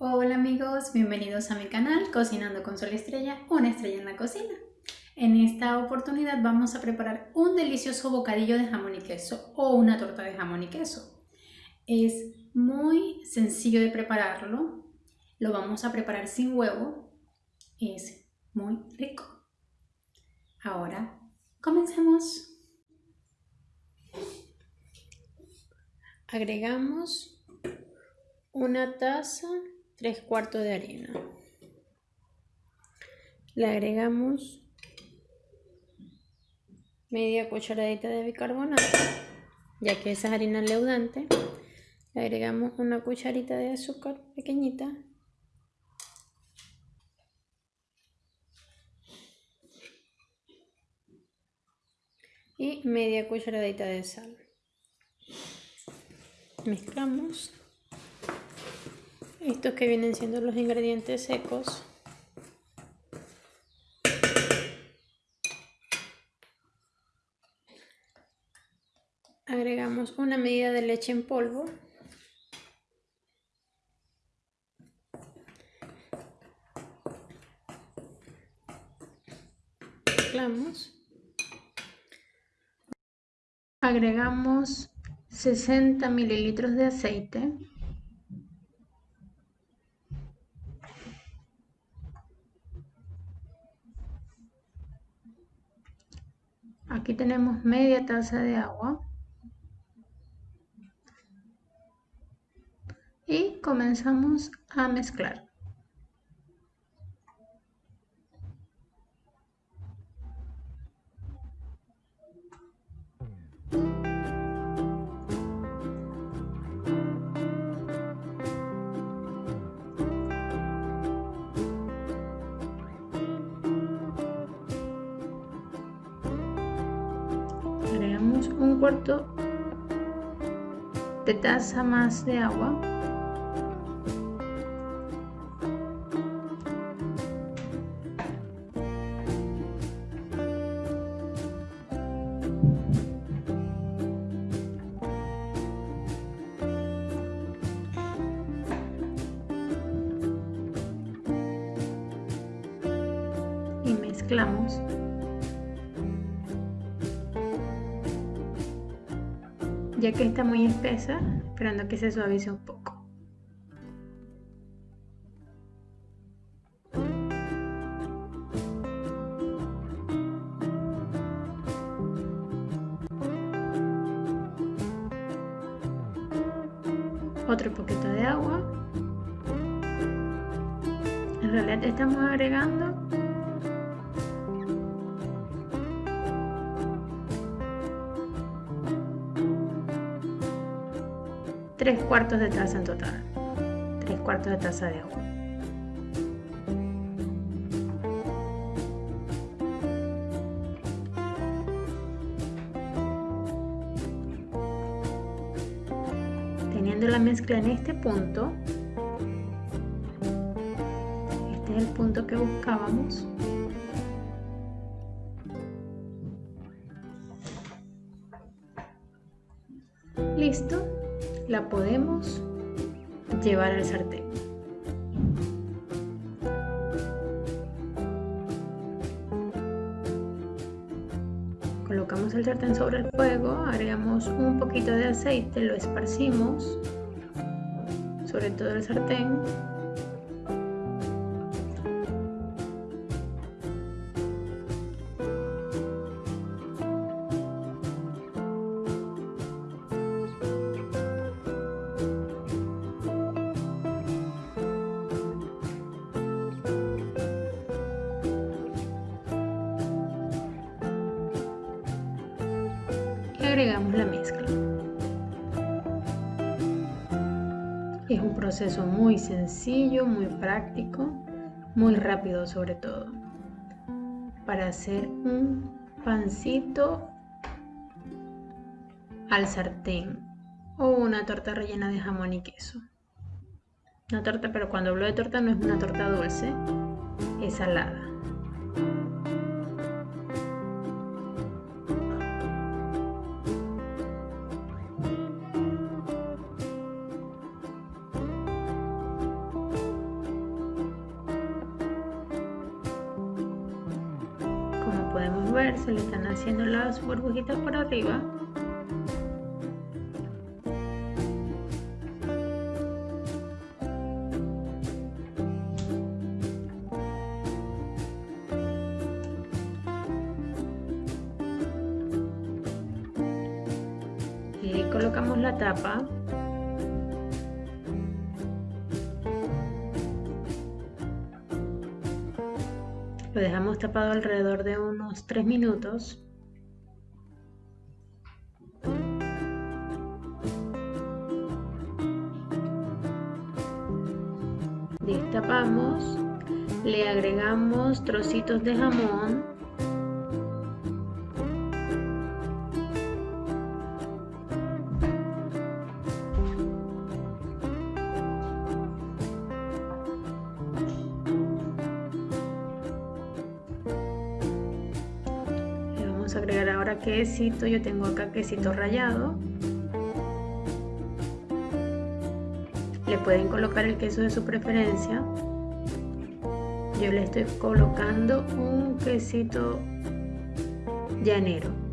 Hola amigos, bienvenidos a mi canal Cocinando con Sol Estrella, una estrella en la cocina. En esta oportunidad vamos a preparar un delicioso bocadillo de jamón y queso o una torta de jamón y queso. Es muy sencillo de prepararlo, lo vamos a preparar sin huevo, es muy rico. Ahora, comencemos. Agregamos una taza, tres cuartos de harina. Le agregamos media cucharadita de bicarbonato, ya que esa es harina leudante. Le agregamos una cucharita de azúcar pequeñita. Y media cucharadita de sal mezclamos estos que vienen siendo los ingredientes secos. Agregamos una medida de leche en polvo. Mezclamos. Agregamos 60 mililitros de aceite. Aquí tenemos media taza de agua. Y comenzamos a mezclar. Cuarto de taza más de agua. Y mezclamos ya que está muy espesa, esperando que se suavice un poco. Otro poquito de agua. En realidad estamos agregando tres cuartos de taza en total. tres cuartos de taza de agua. Teniendo la mezcla en este punto, este es el punto que buscábamos. Listo, la podemos llevar al sartén. Colocamos el sartén sobre el fuego, agregamos un poquito de aceite, lo esparcimos sobre todo el sartén agregamos la mezcla. Es un proceso muy sencillo, muy práctico, muy rápido sobre todo. Para hacer un pancito al sartén o una torta rellena de jamón y queso. Una torta, pero cuando hablo de torta no es una torta dulce, es salada. Como podemos ver, se le están haciendo las burbujitas por arriba. Y colocamos la tapa Tapado alrededor de unos 3 minutos. Destapamos, le agregamos trocitos de jamón agregar ahora quesito, yo tengo acá quesito rallado. Le pueden colocar el queso de su preferencia. Yo le estoy colocando un quesito llanero.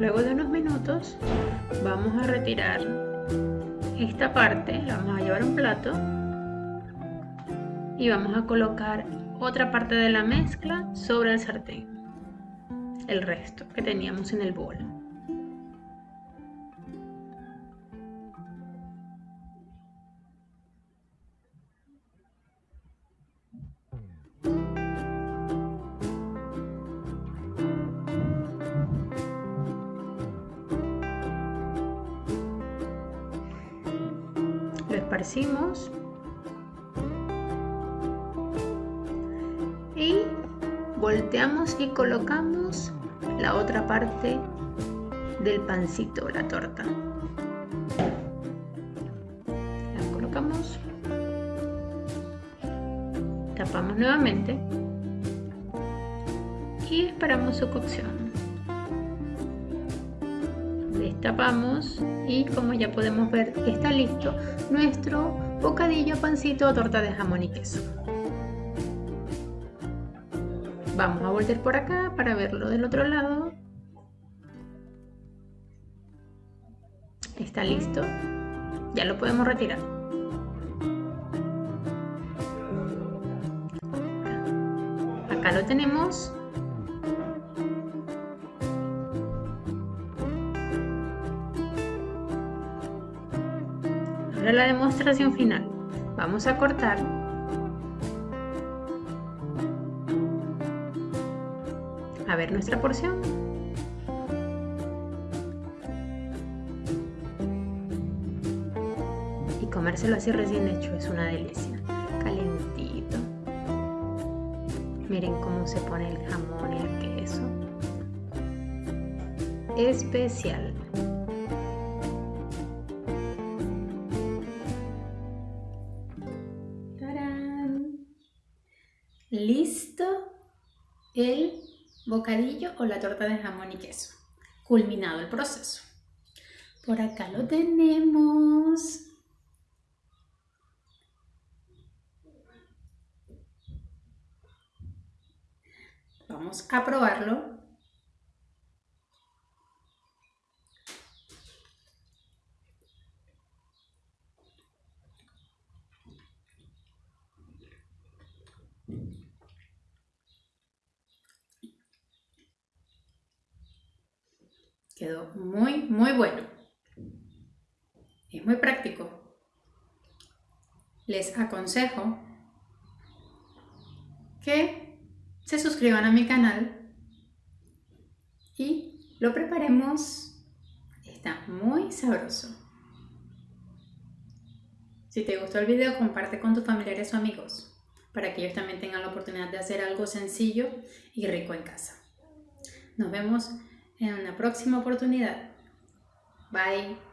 Luego de unos minutos vamos a retirar esta parte, la vamos a llevar a un plato y vamos a colocar otra parte de la mezcla sobre el sartén, el resto que teníamos en el bol. Y volteamos y colocamos la otra parte del pancito, la torta. La colocamos, tapamos nuevamente. Y esperamos su cocción destapamos y como ya podemos ver está listo nuestro bocadillo, pancito o torta de jamón y queso. Vamos a volver por acá para verlo del otro lado. Está listo. Ya lo podemos retirar. Acá lo tenemos La demostración final. Vamos a cortar. A ver nuestra porción. Y comérselo así recién hecho es una delicia. Calentito. Miren cómo se pone el jamón y el queso. Especial. Listo el bocadillo o la torta de jamón y queso. Culminado el proceso. Por acá lo tenemos. Vamos a probarlo Muy, muy bueno. Es muy práctico. les aconsejo que se suscriban a mi canal y lo preparemos. Está muy sabroso. Si te gustó el video, comparte con tus familiares o amigos para que ellos también tengan la oportunidad de hacer algo sencillo y rico en casa. Nos vemos en una próxima oportunidad. Bye.